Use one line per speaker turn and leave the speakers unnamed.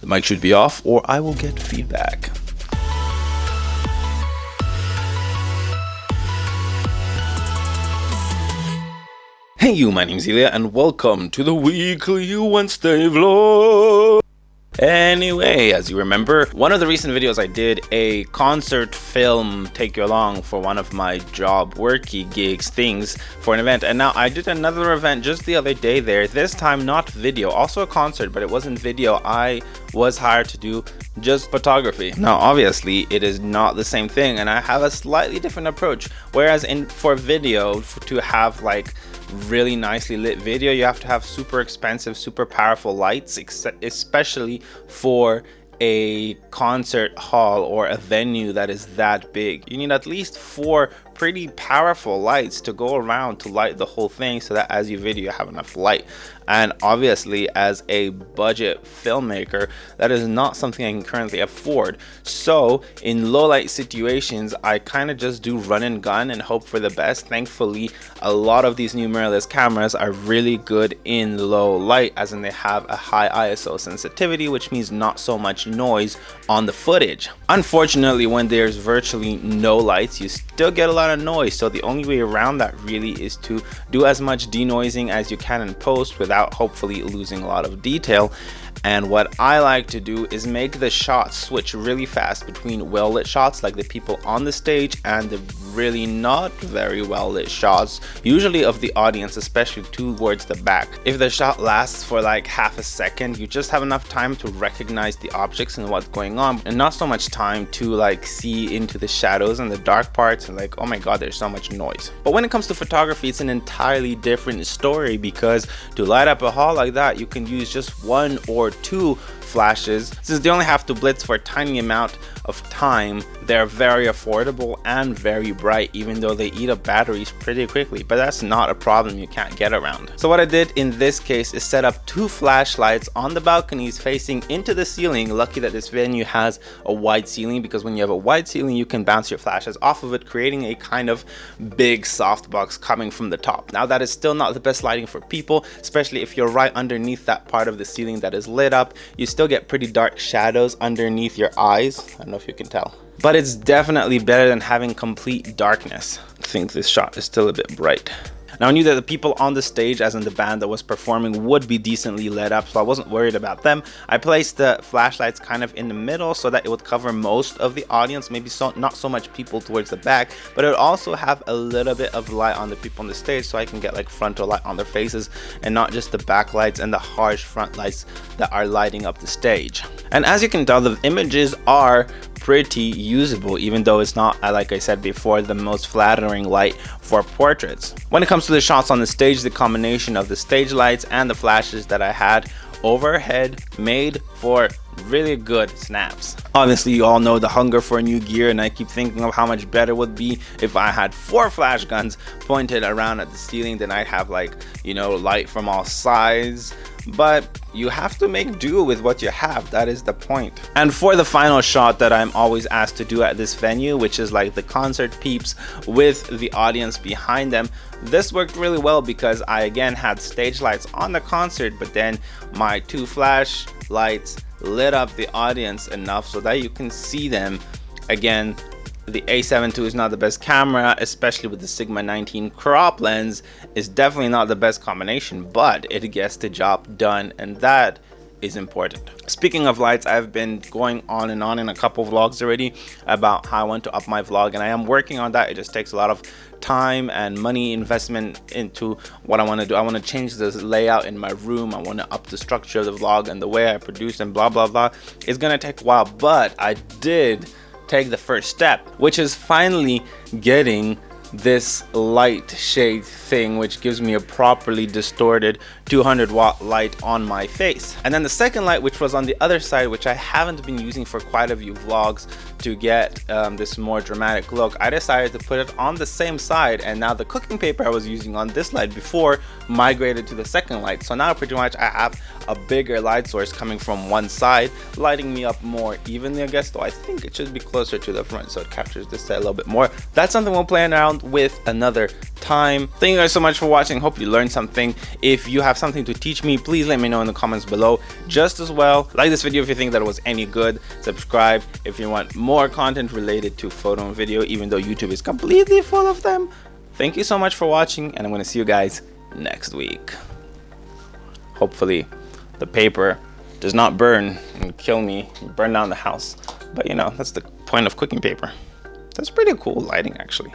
The mic should be off or I will get feedback. Hey you, my name's Ilya and welcome to the weekly Wednesday vlog. Anyway, as you remember, one of the recent videos I did a concert film take you along for one of my job worky gigs things for an event. And now I did another event just the other day there. This time not video also a concert but it wasn't video. I was hired to do just photography. Now obviously it is not the same thing and I have a slightly different approach. Whereas in for video to have like really nicely lit video. You have to have super expensive super powerful lights especially for a concert hall or a venue that is that big. You need at least four pretty powerful lights to go around to light the whole thing so that as you video you have enough light and obviously as a budget filmmaker that is not something I can currently afford. So in low light situations I kind of just do run and gun and hope for the best. Thankfully a lot of these new mirrorless cameras are really good in low light as in they have a high ISO sensitivity which means not so much noise on the footage. Unfortunately when there's virtually no lights you still get a lot of noise. So the only way around that really is to do as much denoising as you can in post without without hopefully losing a lot of detail. And what I like to do is make the shots switch really fast between well lit shots like the people on the stage and the really not very well lit shots usually of the audience especially towards the back. If the shot lasts for like half a second you just have enough time to recognize the objects and what's going on and not so much time to like see into the shadows and the dark parts and like oh my god there's so much noise. But when it comes to photography it's an entirely different story because to light up a hall like that you can use just one or two flashes. Since they only have to blitz for a tiny amount of time, they're very affordable and very bright even though they eat up batteries pretty quickly, but that's not a problem you can't get around. So what I did in this case is set up two flashlights on the balconies facing into the ceiling. Lucky that this venue has a wide ceiling because when you have a wide ceiling you can bounce your flashes off of it creating a kind of big softbox coming from the top. Now that is still not the best lighting for people, especially if you're right underneath that part of the ceiling that is lit up. You still get pretty dark shadows underneath your eyes. I don't know if you can tell. But it's definitely better than having complete darkness. I think this shot is still a bit bright. Now I knew that the people on the stage, as in the band that was performing, would be decently lit up, so I wasn't worried about them. I placed the flashlights kind of in the middle so that it would cover most of the audience, maybe so not so much people towards the back, but it would also have a little bit of light on the people on the stage so I can get like frontal light on their faces and not just the backlights and the harsh front lights that are lighting up the stage. And as you can tell, the images are pretty usable even though it's not uh, like I said before the most flattering light for portraits. When it comes to the shots on the stage the combination of the stage lights and the flashes that I had overhead made for really good snaps. Obviously you all know the hunger for new gear and I keep thinking of how much better it would be if I had four flash guns pointed around at the ceiling then I'd have like you know light from all sides but you have to make do with what you have that is the point. and for the final shot that i'm always asked to do at this venue which is like the concert peeps with the audience behind them this worked really well because i again had stage lights on the concert but then my two flash lights lit up the audience enough so that you can see them again the a7 II is not the best camera, especially with the Sigma 19 crop lens, is definitely not the best combination, but it gets the job done and that is important. Speaking of lights, I've been going on and on in a couple vlogs already about how I want to up my vlog and I am working on that. It just takes a lot of time and money investment into what I want to do. I want to change the layout in my room. I want to up the structure of the vlog and the way I produce and blah blah blah. It's gonna take a while, but I did take the first step, which is finally getting this light shade thing which gives me a properly distorted 200 watt light on my face. And then the second light which was on the other side which I haven't been using for quite a few vlogs to get um, this more dramatic look I decided to put it on the same side. And now the cooking paper I was using on this light before migrated to the second light. So now pretty much I have a bigger light source coming from one side lighting me up more evenly I guess though I think it should be closer to the front so it captures this side a little bit more. That's something we'll play around with another time. Thank you guys so much for watching. Hope you learned something. If you have something to teach me, please let me know in the comments below. Just as well, like this video if you think that it was any good. Subscribe if you want more content related to photo and video, even though YouTube is completely full of them. Thank you so much for watching, and I'm going to see you guys next week. Hopefully, the paper does not burn and kill me, and burn down the house. But you know, that's the point of cooking paper. That's pretty cool lighting actually.